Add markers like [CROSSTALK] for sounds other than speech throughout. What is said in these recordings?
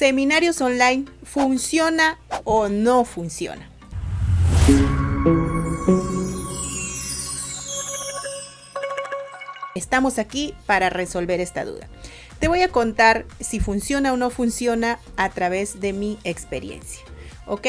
¿Seminarios online funciona o no funciona? Estamos aquí para resolver esta duda. Te voy a contar si funciona o no funciona a través de mi experiencia. ¿Ok?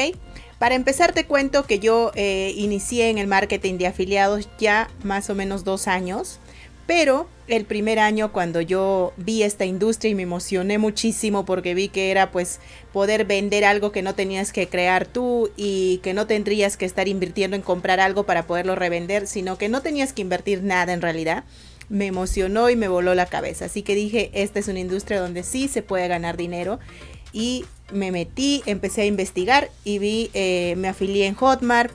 Para empezar te cuento que yo eh, inicié en el marketing de afiliados ya más o menos dos años. Pero el primer año cuando yo vi esta industria y me emocioné muchísimo porque vi que era pues poder vender algo que no tenías que crear tú y que no tendrías que estar invirtiendo en comprar algo para poderlo revender, sino que no tenías que invertir nada en realidad me emocionó y me voló la cabeza. Así que dije, esta es una industria donde sí se puede ganar dinero. Y me metí, empecé a investigar y vi, eh, me afilié en Hotmart,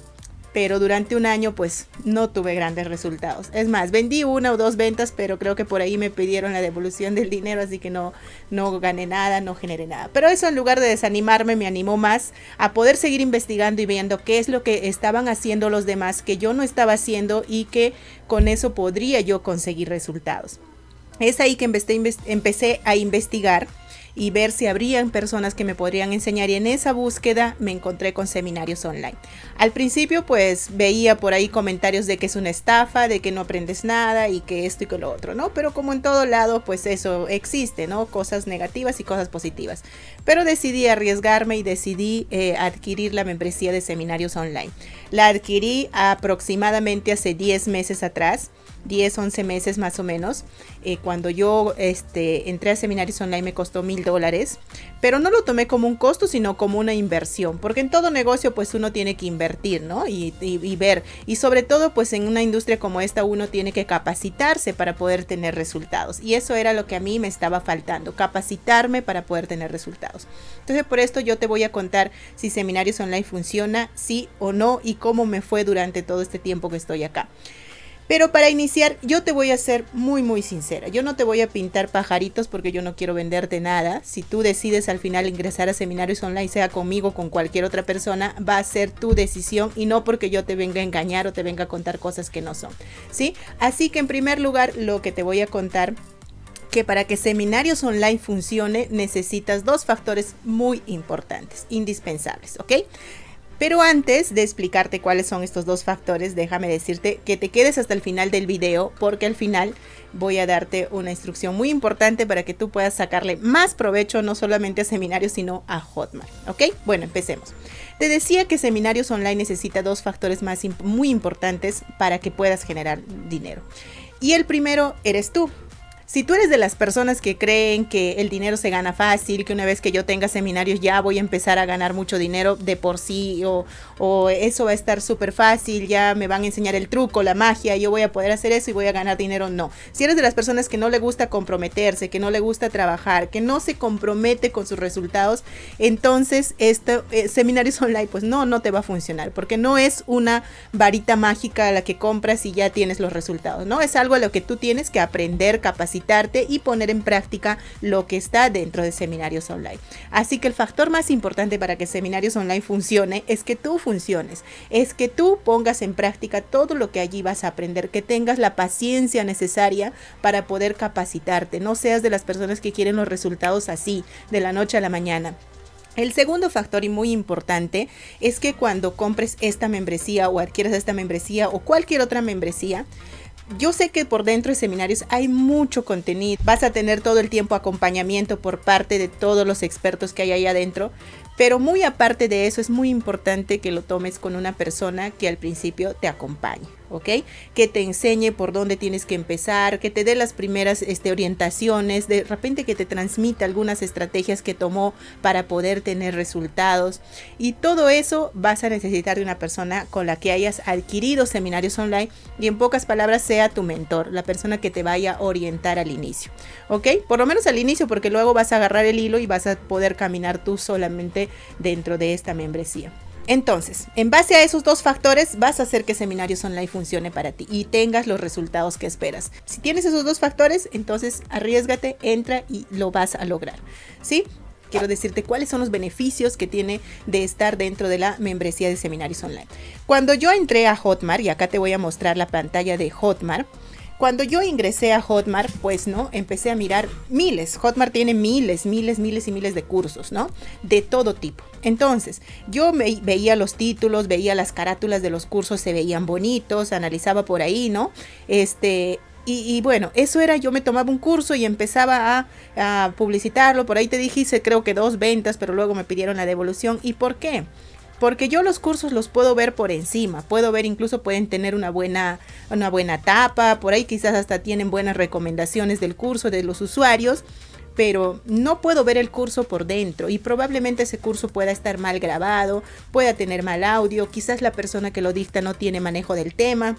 pero durante un año pues no tuve grandes resultados. Es más, vendí una o dos ventas, pero creo que por ahí me pidieron la devolución del dinero, así que no, no gané nada, no generé nada. Pero eso en lugar de desanimarme me animó más a poder seguir investigando y viendo qué es lo que estaban haciendo los demás que yo no estaba haciendo y que con eso podría yo conseguir resultados. Es ahí que empecé a investigar y ver si habrían personas que me podrían enseñar y en esa búsqueda me encontré con seminarios online. Al principio pues veía por ahí comentarios de que es una estafa, de que no aprendes nada y que esto y que lo otro, ¿no? Pero como en todo lado pues eso existe, ¿no? Cosas negativas y cosas positivas. Pero decidí arriesgarme y decidí eh, adquirir la membresía de seminarios online. La adquirí aproximadamente hace 10 meses atrás 10, 11 meses más o menos. Eh, cuando yo este, entré a seminarios online me costó mil dólares, pero no lo tomé como un costo, sino como una inversión, porque en todo negocio pues uno tiene que invertir, ¿no? Y, y ver, y sobre todo pues en una industria como esta uno tiene que capacitarse para poder tener resultados. Y eso era lo que a mí me estaba faltando, capacitarme para poder tener resultados. Entonces por esto yo te voy a contar si seminarios online funciona, sí o no, y cómo me fue durante todo este tiempo que estoy acá. Pero para iniciar, yo te voy a ser muy, muy sincera. Yo no te voy a pintar pajaritos porque yo no quiero venderte nada. Si tú decides al final ingresar a seminarios online, sea conmigo o con cualquier otra persona, va a ser tu decisión y no porque yo te venga a engañar o te venga a contar cosas que no son. ¿Sí? Así que en primer lugar, lo que te voy a contar que para que seminarios online funcione necesitas dos factores muy importantes, indispensables, ¿ok? Pero antes de explicarte cuáles son estos dos factores, déjame decirte que te quedes hasta el final del video porque al final voy a darte una instrucción muy importante para que tú puedas sacarle más provecho no solamente a seminarios sino a Hotmart. ¿Ok? Bueno, empecemos. Te decía que seminarios online necesita dos factores más muy importantes para que puedas generar dinero. Y el primero eres tú. Si tú eres de las personas que creen que el dinero se gana fácil, que una vez que yo tenga seminarios ya voy a empezar a ganar mucho dinero de por sí, o, eso va a estar súper fácil, ya me van a enseñar el truco, la magia, yo voy a poder hacer eso y voy a ganar dinero, no. Si eres de las personas que no le gusta comprometerse, que no le gusta trabajar, que no se compromete con sus resultados, entonces este eh, seminarios [LAUGHS] online pues no, no te va a funcionar, porque no es una varita mágica a la que compras y ya tienes los resultados, ¿no? Es algo a lo que tú tienes que aprender, capacitar y poner en práctica lo que está dentro de seminarios online. Así que el factor más importante para que seminarios online funcione es que tú funciones, es que tú pongas en práctica todo lo que allí vas a aprender, que tengas la paciencia necesaria para poder capacitarte, no seas de las personas que quieren los resultados así, de la noche a la mañana. El segundo factor y muy importante es que cuando compres esta membresía o adquieras esta membresía o cualquier otra membresía, yo sé que por dentro de seminarios hay mucho contenido. Vas a tener todo el tiempo acompañamiento por parte de todos los expertos que hay ahí adentro. Pero muy aparte de eso, es muy importante que lo tomes con una persona que al principio te acompañe. ¿Ok? Que te enseñe por dónde tienes que empezar, que te dé las primeras este, orientaciones, de repente que te transmita algunas estrategias que tomó para poder tener resultados. Y todo eso vas a necesitar de una persona con la que hayas adquirido seminarios online y en pocas palabras sea tu mentor, la persona que te vaya a orientar al inicio, ¿ok? Por lo menos al inicio porque luego vas a agarrar el hilo y vas a poder caminar tú solamente dentro de esta membresía. Entonces, en base a esos dos factores, vas a hacer que Seminarios Online funcione para ti y tengas los resultados que esperas. Si tienes esos dos factores, entonces arriesgate, entra y lo vas a lograr. ¿Sí? Quiero decirte cuáles son los beneficios que tiene de estar dentro de la membresía de Seminarios Online. Cuando yo entré a Hotmart, y acá te voy a mostrar la pantalla de Hotmart, Cuando yo ingresé a Hotmart, pues, ¿no? Empecé a mirar miles. Hotmart tiene miles, miles, miles y miles de cursos, ¿no? De todo tipo. Entonces, yo me veía los títulos, veía las carátulas de los cursos, se veían bonitos, analizaba por ahí, ¿no? Este, y, bueno, eso era, yo me tomaba un curso y empezaba a, publicitarlo. Por ahí te dije, creo que dos ventas, pero luego me pidieron la devolución. ¿Y por qué? Porque yo los cursos los puedo ver por encima, puedo ver incluso pueden tener una buena, una buena tapa, por ahí quizás hasta tienen buenas recomendaciones del curso de los usuarios, pero no puedo ver el curso por dentro y probablemente ese curso pueda estar mal grabado, pueda tener mal audio, quizás la persona que lo dicta no tiene manejo del tema.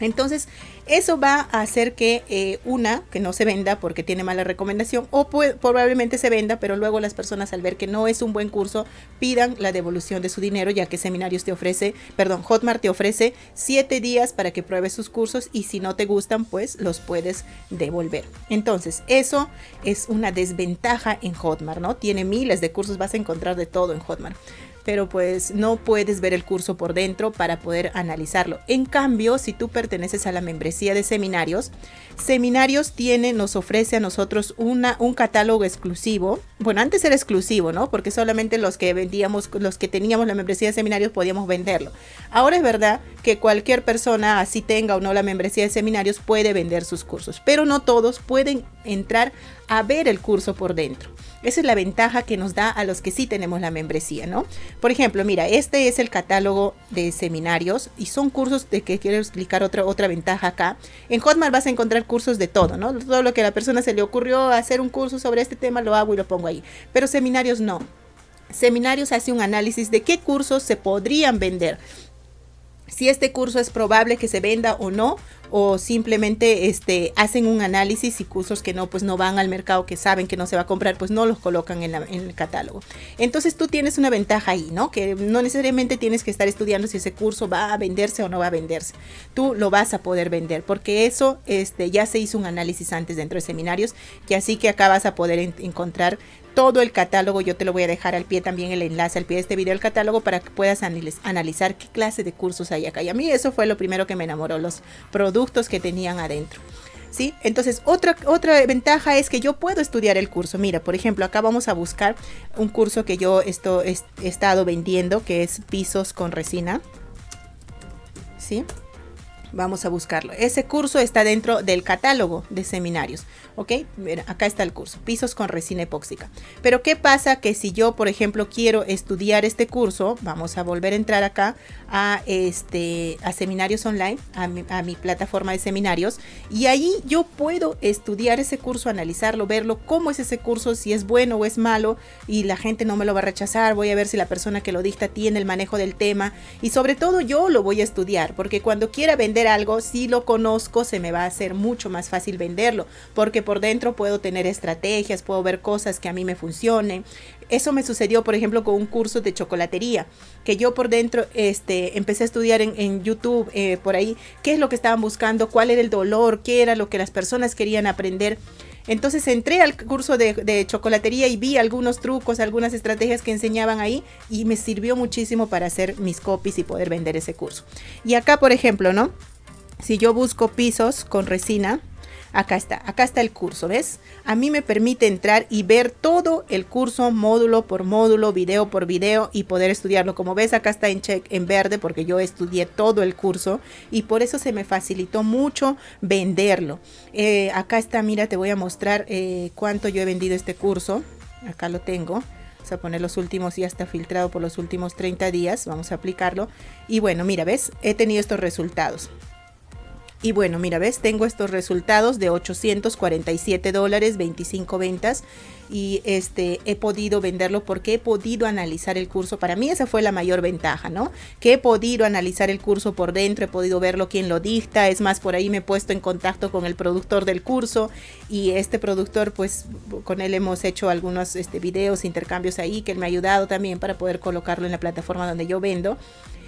Entonces, eso va a hacer que eh, una, que no se venda porque tiene mala recomendación, o probablemente se venda, pero luego las personas al ver que no es un buen curso, pidan la devolución de su dinero, ya que Seminarios te ofrece, perdón, Hotmart te ofrece 7 días para que pruebes sus cursos y si no te gustan, pues los puedes devolver. Entonces, eso es una desventaja en Hotmart, ¿no? Tiene miles de cursos, vas a encontrar de todo en Hotmart pero pues no puedes ver el curso por dentro para poder analizarlo. En cambio, si tú perteneces a la membresía de seminarios, Seminarios tiene, nos ofrece a nosotros una, un catálogo exclusivo. Bueno, antes era exclusivo, ¿no? Porque solamente los que vendíamos, los que teníamos la membresía de seminarios podíamos venderlo. Ahora es verdad que cualquier persona, así tenga o no la membresía de seminarios, puede vender sus cursos, pero no todos pueden entrar a ver el curso por dentro. Esa es la ventaja que nos da a los que sí tenemos la membresía, ¿no? Por ejemplo, mira, este es el catálogo de seminarios y son cursos de que quiero explicar otra, otra ventaja acá. En Hotmart vas a encontrar cursos de todo, ¿no? Todo lo que a la persona se le ocurrió hacer un curso sobre este tema lo hago y lo pongo ahí. Pero seminarios no. Seminarios hace un análisis de qué cursos se podrían vender si este curso es probable que se venda o no, o simplemente este, hacen un análisis y cursos que no, pues no van al mercado, que saben que no se va a comprar, pues no los colocan en, el catálogo. Entonces tú tienes una ventaja ahí, ¿no? Que no necesariamente tienes que estar estudiando si ese curso va a venderse o no va a venderse. Tú lo vas a poder vender, porque eso este, ya se hizo un análisis antes dentro de seminarios, que así que acá vas a poder encontrar todo el catálogo. Yo te lo voy a dejar al pie también el enlace al pie de este video, el catálogo, para que puedas analizar qué clase de cursos hay acá. Y a mí eso fue lo primero que me enamoró, los productos que tenían adentro. ¿Sí? Entonces, otra, otra ventaja es que yo puedo estudiar el curso. Mira, por ejemplo, acá vamos a buscar un curso que yo esto, he estado vendiendo, que es pisos con resina. ¿Sí? Vamos a buscarlo. Ese curso está dentro del catálogo de seminarios. ¿Ok? Mira, acá está el curso. Pisos con resina epóxica. Pero ¿qué pasa? Que si yo, por ejemplo, quiero estudiar este curso, vamos a volver a entrar acá a, este, a seminarios online, a mi, a mi plataforma de seminarios. Y ahí yo puedo estudiar ese curso, analizarlo, verlo, cómo es ese curso, si es bueno o es malo. Y la gente no me lo va a rechazar. Voy a ver si la persona que lo dicta tiene el manejo del tema. Y sobre todo yo lo voy a estudiar. Porque cuando quiera vender algo, si lo conozco, se me va a hacer mucho más fácil venderlo, porque por dentro puedo tener estrategias, puedo ver cosas que a mí me funcionen. Eso me sucedió, por ejemplo, con un curso de chocolatería, que yo por dentro este, empecé a estudiar en, YouTube, eh, por ahí, qué es lo que estaban buscando, cuál era el dolor, qué era lo que las personas querían aprender. Entonces entré al curso de, chocolatería y vi algunos trucos, algunas estrategias que enseñaban ahí y me sirvió muchísimo para hacer mis copies y poder vender ese curso. Y acá, por ejemplo, ¿no? Si yo busco pisos con resina, acá está, acá está el curso, ¿ves? A mí me permite entrar y ver todo el curso módulo por módulo, video por video y poder estudiarlo. Como ves, acá está en check en verde porque yo estudié todo el curso y por eso se me facilitó mucho venderlo. Eh, acá está, mira, te voy a mostrar eh, cuánto yo he vendido este curso. Acá lo tengo. Vamos a poner los últimos, ya está filtrado por los últimos 30 días. Vamos a aplicarlo. Y bueno, mira, ¿ves? He tenido estos resultados. Y bueno, mira, ves, tengo estos resultados de 847 dólares, 25 ventas. Y este, he podido venderlo porque he podido analizar el curso. Para mí esa fue la mayor ventaja, ¿no? Que he podido analizar el curso por dentro, he podido verlo quién lo dicta. Es más, por ahí me he puesto en contacto con el productor del curso. Y este productor, pues con él hemos hecho algunos este, videos, intercambios ahí, que él me ha ayudado también para poder colocarlo en la plataforma donde yo vendo.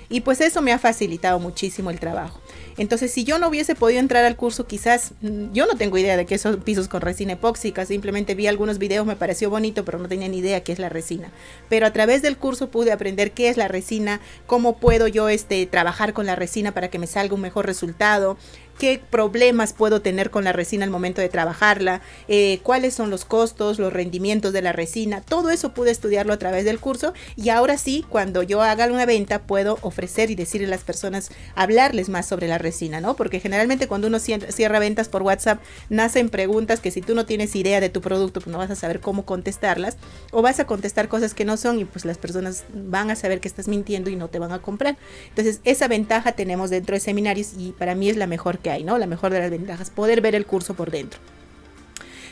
Y pues eso me ha facilitado muchísimo el trabajo. Entonces, si yo no hubiese podido entrar al curso, quizás mm, yo no tengo idea de qué son pisos con resina epóxica, simplemente vi algunos videos, me pareció bonito, pero no tenía ni idea qué es la resina. Pero a través del curso pude aprender qué es la resina, cómo puedo yo este, trabajar con la resina para que me salga un mejor resultado, qué problemas puedo tener con la resina al momento de trabajarla, eh, cuáles son los costos, los rendimientos de la resina, todo eso pude estudiarlo a través del curso y ahora sí, cuando yo haga una venta, puedo ofrecer y decirle a las personas, hablarles más sobre la resina, ¿no? Porque generalmente cuando uno cierra ventas por WhatsApp, nacen preguntas que si tú no tienes idea de tu producto, pues no vas a saber cómo contestarlas o vas a contestar cosas que no son y pues las personas van a saber que estás mintiendo y no te van a comprar. Entonces, esa ventaja tenemos dentro de seminarios y para mí es la mejor hay, ¿no? La mejor de las ventajas, poder ver el curso por dentro.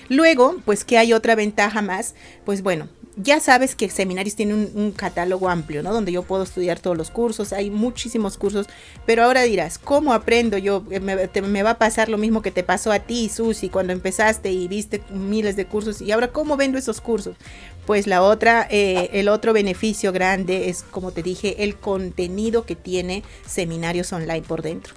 Luego, pues que hay otra ventaja más, pues bueno, ya sabes que Seminarios tiene un, catálogo amplio, ¿no? Donde yo puedo estudiar todos los cursos, hay muchísimos cursos, pero ahora dirás, ¿cómo aprendo yo? Eh, me, va a pasar lo mismo que te pasó a ti, Susi, cuando empezaste y viste miles de cursos, y ahora, ¿cómo vendo esos cursos? Pues la otra, eh, el otro beneficio grande es, como te dije, el contenido que tiene Seminarios Online por dentro.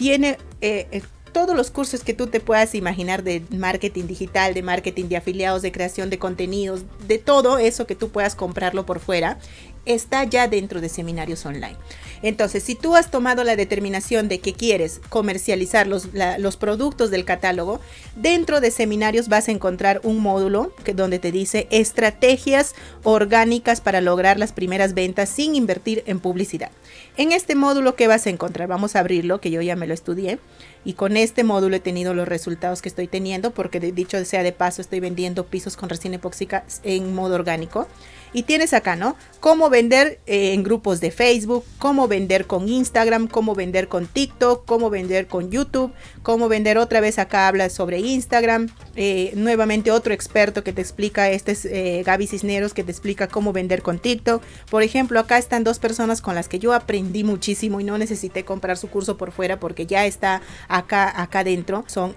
Tiene... Eh, todos los cursos que tú te puedas imaginar de marketing digital, de marketing de afiliados, de creación de contenidos, de todo eso que tú puedas comprarlo por fuera, está ya dentro de seminarios online. Entonces, si tú has tomado la determinación de que quieres comercializar los, los productos del catálogo, dentro de seminarios vas a encontrar un módulo que, donde te dice estrategias orgánicas para lograr las primeras ventas sin invertir en publicidad. En este módulo, ¿qué vas a encontrar? Vamos a abrirlo, que yo ya me lo estudié. Y con este módulo he tenido los resultados que estoy teniendo, porque dicho sea de paso, estoy vendiendo pisos con resina epóxica en modo orgánico. Y tienes acá, ¿no? Cómo vender eh, en grupos de Facebook, cómo vender con Instagram, cómo vender con TikTok, cómo vender con YouTube, cómo vender otra vez acá habla sobre Instagram. Eh, nuevamente otro experto que te explica, este es eh, Gaby Cisneros, que te explica cómo vender con TikTok. Por ejemplo, acá están dos personas con las que yo aprendí muchísimo y no necesité comprar su curso por fuera porque ya está acá, acá dentro. Son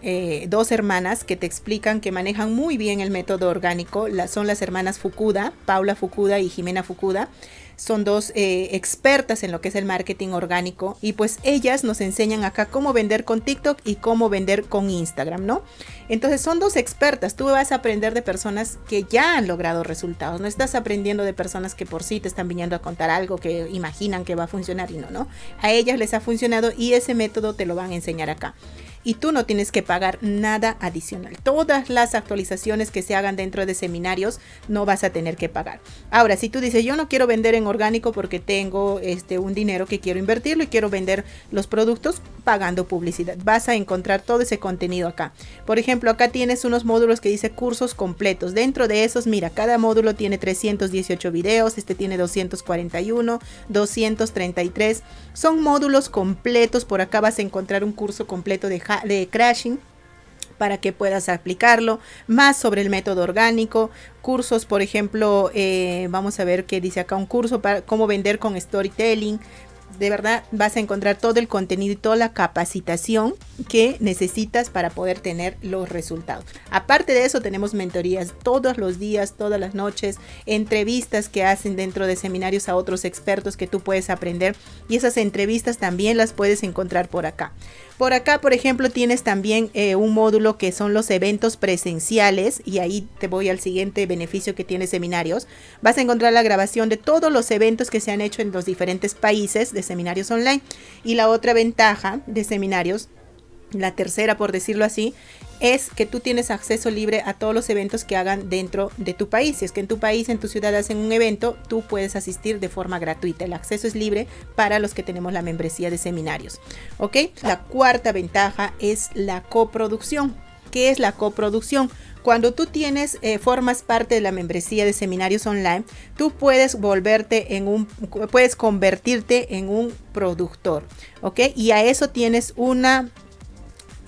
dos hermanas que te explican que manejan muy bien el método orgánico. son las hermanas Fukuda, Paula Fukuda y Jimena Fukuda son dos eh, expertas en lo que es el marketing orgánico y pues ellas nos enseñan acá cómo vender con TikTok y cómo vender con Instagram, ¿no? Entonces son dos expertas, tú vas a aprender de personas que ya han logrado resultados, no estás aprendiendo de personas que por sí te están viniendo a contar algo que imaginan que va a funcionar y no, ¿no? A ellas les ha funcionado y ese método te lo van a enseñar acá y tú no tienes que pagar nada adicional. Todas las actualizaciones que se hagan dentro de seminarios no vas a tener que pagar. Ahora, si tú dices, yo no quiero vender en orgánico porque tengo este un dinero que quiero invertirlo y quiero vender los productos pagando publicidad, vas a encontrar todo ese contenido acá. Por ejemplo, acá tienes unos módulos que dice cursos completos. Dentro de esos, mira, cada módulo tiene 318 videos, este tiene 241, 233. Son módulos completos. Por acá vas a encontrar un curso completo de de crashing para que puedas aplicarlo, más sobre el método orgánico, cursos, por ejemplo, eh, vamos a ver qué dice acá, un curso para cómo vender con storytelling, de verdad vas a encontrar todo el contenido y toda la capacitación que necesitas para poder tener los resultados. Aparte de eso, tenemos mentorías todos los días, todas las noches, entrevistas que hacen dentro de seminarios a otros expertos que tú puedes aprender y esas entrevistas también las puedes encontrar por acá. Por acá, por ejemplo, tienes también eh, un módulo que son los eventos presenciales y ahí te voy al siguiente beneficio que tiene seminarios. Vas a encontrar la grabación de todos los eventos que se han hecho en los diferentes países de seminarios online. Y la otra ventaja de seminarios, la tercera por decirlo así, es que tú tienes acceso libre a todos los eventos que hagan dentro de tu país. Si es que en tu país, en tu ciudad hacen un evento, tú puedes asistir de forma gratuita. El acceso es libre para los que tenemos la membresía de seminarios. ¿Ok? La cuarta ventaja es la coproducción. ¿Qué es la coproducción? Cuando tú tienes, eh, formas parte de la membresía de seminarios online, tú puedes volverte en un, puedes convertirte en un productor, ¿ok? Y a eso tienes una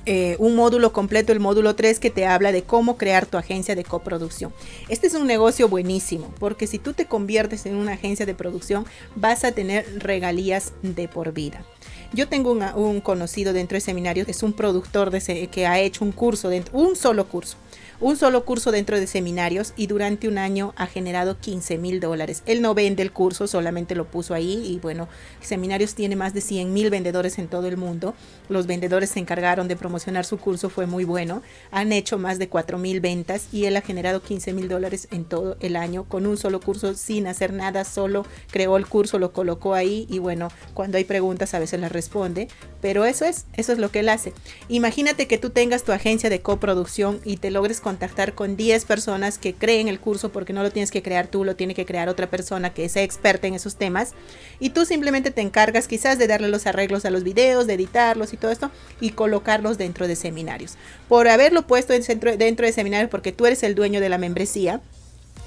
eh, un módulo completo, el módulo 3, que te habla de cómo crear tu agencia de coproducción. Este es un negocio buenísimo, porque si tú te conviertes en una agencia de producción, vas a tener regalías de por vida. Yo tengo un conocido dentro de seminarios, es un productor que ha hecho un curso, un solo curso un solo curso dentro de seminarios y durante un año ha generado 15 mil dólares. Él no vende el curso, solamente lo puso ahí y bueno, seminarios tiene más de 100 mil vendedores en todo el mundo. Los vendedores se encargaron de promocionar su curso, fue muy bueno. Han hecho más de 4 mil ventas y él ha generado 15 mil dólares en todo el año con un solo curso sin hacer nada, solo creó el curso, lo colocó ahí y bueno, cuando hay preguntas a veces las responde, pero eso es, eso es lo que él hace. Imagínate que tú tengas tu agencia de coproducción y te logres contactar con 10 personas que creen el curso porque no lo tienes que crear tú, lo tiene que crear otra persona que sea experta en esos temas y tú simplemente te encargas quizás de darle los arreglos a los videos, de editarlos y todo esto y colocarlos dentro de seminarios. Por haberlo puesto dentro, de seminarios porque tú eres el dueño de la membresía,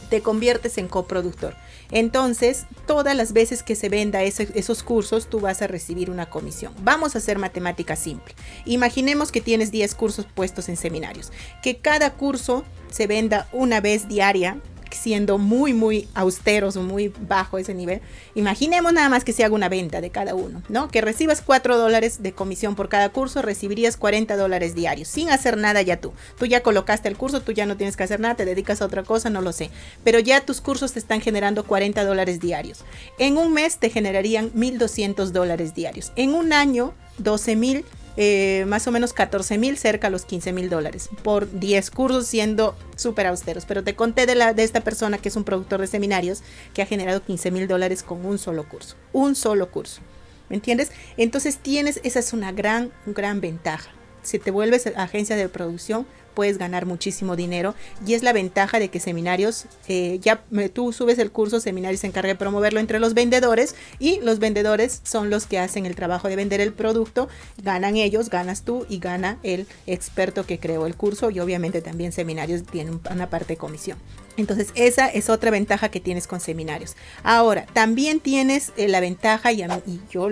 te conviertes en coproductor. Entonces, todas las veces que se venda esos cursos, tú vas a recibir una comisión. Vamos a hacer matemática simple. Imaginemos que tienes 10 cursos puestos en seminarios. Que cada curso se venda una vez diaria siendo muy, muy austeros o muy bajo ese nivel, imaginemos nada más que se haga una venta de cada uno, ¿no? Que recibas 4 dólares de comisión por cada curso, recibirías 40 dólares diarios, sin hacer nada ya tú. Tú ya colocaste el curso, tú ya no tienes que hacer nada, te dedicas a otra cosa, no lo sé. Pero ya tus cursos te están generando 40 dólares diarios. En un mes te generarían 1.200 dólares diarios. En un año, 12 mil eh, más o menos 14 mil, cerca a los 15 mil dólares por 10 cursos siendo súper austeros. Pero te conté de, la, de esta persona que es un productor de seminarios que ha generado 15 mil dólares con un solo curso. Un solo curso. ¿Me entiendes? Entonces tienes, esa es una gran, gran ventaja. Si te vuelves agencia de producción, puedes ganar muchísimo dinero y es la ventaja de que seminarios, eh, ya tú subes el curso, seminarios se encarga de promoverlo entre los vendedores y los vendedores son los que hacen el trabajo de vender el producto, ganan ellos, ganas tú y gana el experto que creó el curso y obviamente también seminarios tienen una parte de comisión. Entonces esa es otra ventaja que tienes con seminarios. Ahora, también tienes eh, la ventaja y, y yo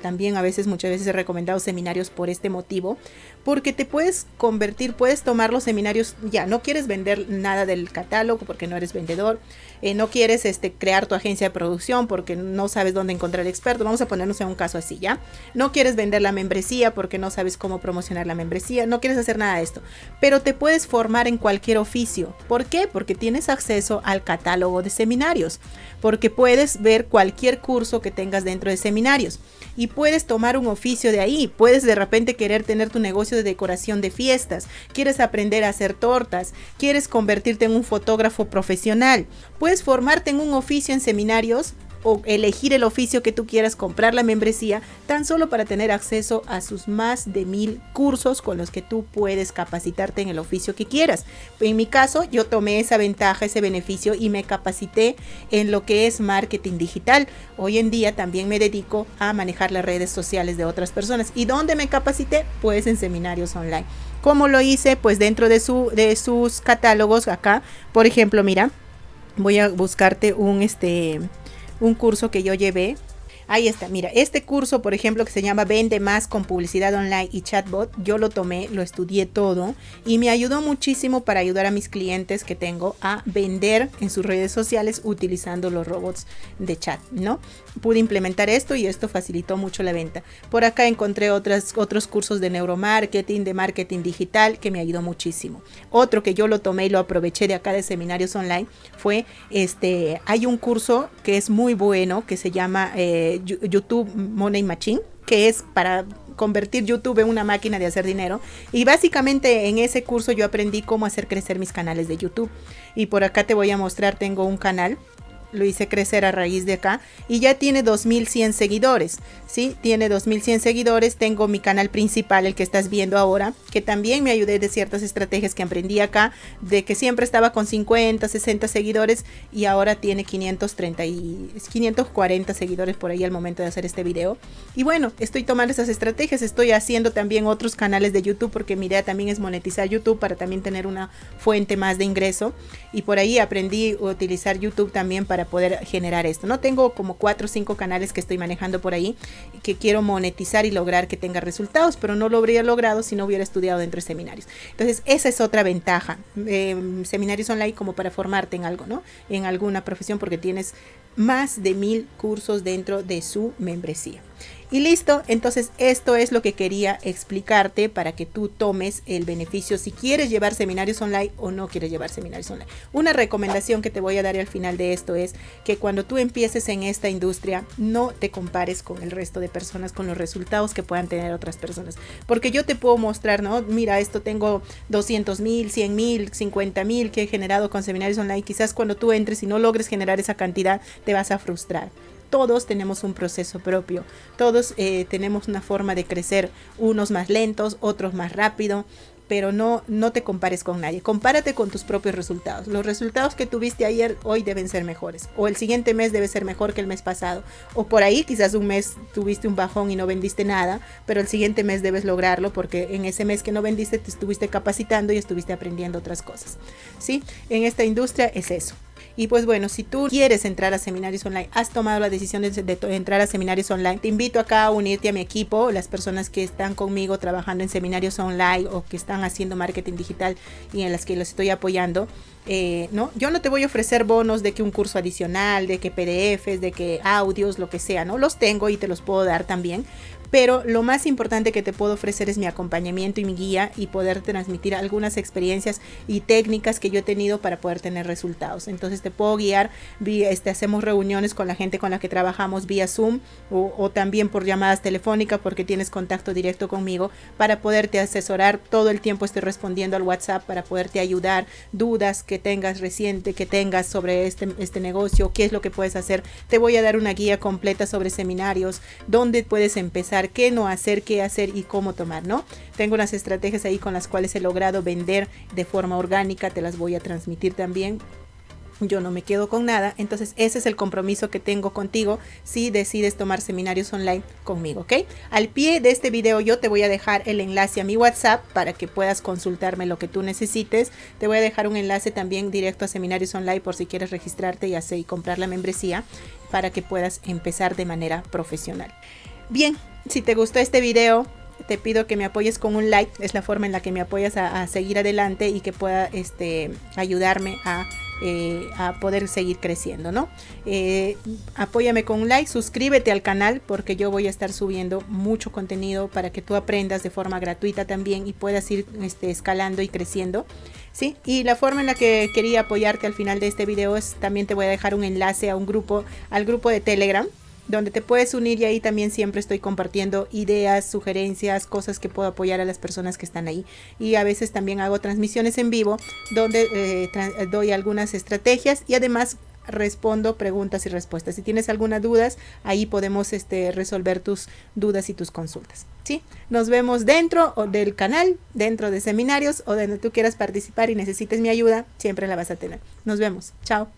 también a veces, muchas veces he recomendado seminarios por este motivo, porque te puedes convertir, puedes tomar los seminarios, ya no quieres vender nada del catálogo porque no eres vendedor, eh, no quieres este, crear tu agencia de producción porque no sabes dónde encontrar experto, vamos a ponernos en un caso así, ¿ya? No quieres vender la membresía porque no sabes cómo promocionar la membresía, no quieres hacer nada de esto, pero te puedes formar en cualquier oficio. ¿Por qué? Porque tienes acceso al catálogo de seminarios, porque puedes ver cualquier curso que tengas dentro de seminarios y puedes tomar un oficio de ahí, puedes de repente querer tener tu negocio de decoración de fiestas, quieres aprender a hacer tortas, quieres convertirte en un fotógrafo profesional, puedes formarte en un oficio en seminarios o elegir el oficio que tú quieras, comprar la membresía, tan solo para tener acceso a sus más de mil cursos con los que tú puedes capacitarte en el oficio que quieras. En mi caso, yo tomé esa ventaja, ese beneficio y me capacité en lo que es marketing digital. Hoy en día también me dedico a manejar las redes sociales de otras personas. ¿Y dónde me capacité? Pues en seminarios online. ¿Cómo lo hice? Pues dentro de, su, de sus catálogos acá. Por ejemplo, mira, voy a buscarte un este un curso que yo llevé Ahí está, mira, este curso, por ejemplo, que se llama Vende más con publicidad online y chatbot, yo lo tomé, lo estudié todo y me ayudó muchísimo para ayudar a mis clientes que tengo a vender en sus redes sociales utilizando los robots de chat, ¿no? Pude implementar esto y esto facilitó mucho la venta. Por acá encontré otras, otros cursos de neuromarketing, de marketing digital, que me ayudó muchísimo. Otro que yo lo tomé y lo aproveché de acá de seminarios online fue, este, hay un curso que es muy bueno, que se llama... Eh, YouTube Money Machine, que es para convertir YouTube en una máquina de hacer dinero. Y básicamente en ese curso yo aprendí cómo hacer crecer mis canales de YouTube. Y por acá te voy a mostrar, tengo un canal lo hice crecer a raíz de acá y ya tiene 2100 seguidores, ¿sí? Tiene 2100 seguidores, tengo mi canal principal, el que estás viendo ahora, que también me ayudé de ciertas estrategias que aprendí acá, de que siempre estaba con 50, 60 seguidores y ahora tiene 530 y 540 seguidores por ahí al momento de hacer este video. Y bueno, estoy tomando esas estrategias, estoy haciendo también otros canales de YouTube porque mi idea también es monetizar YouTube para también tener una fuente más de ingreso y por ahí aprendí a utilizar YouTube también para poder generar esto. No tengo como cuatro o cinco canales que estoy manejando por ahí que quiero monetizar y lograr que tenga resultados, pero no lo habría logrado si no hubiera estudiado dentro de seminarios. Entonces, esa es otra ventaja. Eh, seminarios online como para formarte en algo, ¿no? En alguna profesión porque tienes más de mil cursos dentro de su membresía. Y listo, entonces esto es lo que quería explicarte para que tú tomes el beneficio si quieres llevar seminarios online o no quieres llevar seminarios online. Una recomendación que te voy a dar al final de esto es que cuando tú empieces en esta industria no te compares con el resto de personas, con los resultados que puedan tener otras personas. Porque yo te puedo mostrar, ¿no? Mira, esto tengo 200 mil, 100 mil, 50 mil que he generado con seminarios online. Quizás cuando tú entres y no logres generar esa cantidad, te vas a frustrar todos tenemos un proceso propio, todos eh, tenemos una forma de crecer, unos más lentos, otros más rápido, pero no, no te compares con nadie. Compárate con tus propios resultados. Los resultados que tuviste ayer, hoy deben ser mejores. O el siguiente mes debe ser mejor que el mes pasado. O por ahí quizás un mes tuviste un bajón y no vendiste nada, pero el siguiente mes debes lograrlo porque en ese mes que no vendiste te estuviste capacitando y estuviste aprendiendo otras cosas. ¿Sí? En esta industria es eso. Y pues bueno, si tú quieres entrar a seminarios online, has tomado la decisión de, entrar a seminarios online, te invito acá a unirte a mi equipo, las personas que están conmigo trabajando en seminarios online o que están haciendo marketing digital y en las que los estoy apoyando. Eh, ¿no? Yo no te voy a ofrecer bonos de que un curso adicional, de que PDFs, de que audios, lo que sea, ¿no? Los tengo y te los puedo dar también, pero lo más importante que te puedo ofrecer es mi acompañamiento y mi guía y poder transmitir algunas experiencias y técnicas que yo he tenido para poder tener resultados. Entonces te puedo guiar, este, hacemos reuniones con la gente con la que trabajamos vía Zoom o, también por llamadas telefónicas porque tienes contacto directo conmigo para poderte asesorar. Todo el tiempo estoy respondiendo al WhatsApp para poderte ayudar, dudas que tengas reciente, que tengas sobre este, este negocio, qué es lo que puedes hacer. Te voy a dar una guía completa sobre seminarios, dónde puedes empezar qué no hacer, qué hacer y cómo tomar, ¿no? Tengo unas estrategias ahí con las cuales he logrado vender de forma orgánica, te las voy a transmitir también yo no me quedo con nada. Entonces ese es el compromiso que tengo contigo si decides tomar seminarios online conmigo, ¿ok? Al pie de este video yo te voy a dejar el enlace a mi WhatsApp para que puedas consultarme lo que tú necesites. Te voy a dejar un enlace también directo a seminarios online por si quieres registrarte y hacer y comprar la membresía para que puedas empezar de manera profesional. Bien, si te gustó este video, te pido que me apoyes con un like. Es la forma en la que me apoyas a, seguir adelante y que pueda este, ayudarme a, eh, poder seguir creciendo, ¿no? Eh, apóyame con un like, suscríbete al canal porque yo voy a estar subiendo mucho contenido para que tú aprendas de forma gratuita también y puedas ir este, escalando y creciendo. ¿Sí? Y la forma en la que quería apoyarte al final de este video es también te voy a dejar un enlace a un grupo, al grupo de Telegram donde te puedes unir y ahí también siempre estoy compartiendo ideas, sugerencias, cosas que puedo apoyar a las personas que están ahí. Y a veces también hago transmisiones en vivo donde eh, doy algunas estrategias y además respondo preguntas y respuestas. Si tienes alguna dudas, ahí podemos este, resolver tus dudas y tus consultas. ¿sí? Nos vemos dentro del canal, dentro de seminarios o donde tú quieras participar y necesites mi ayuda, siempre la vas a tener. Nos vemos. Chao.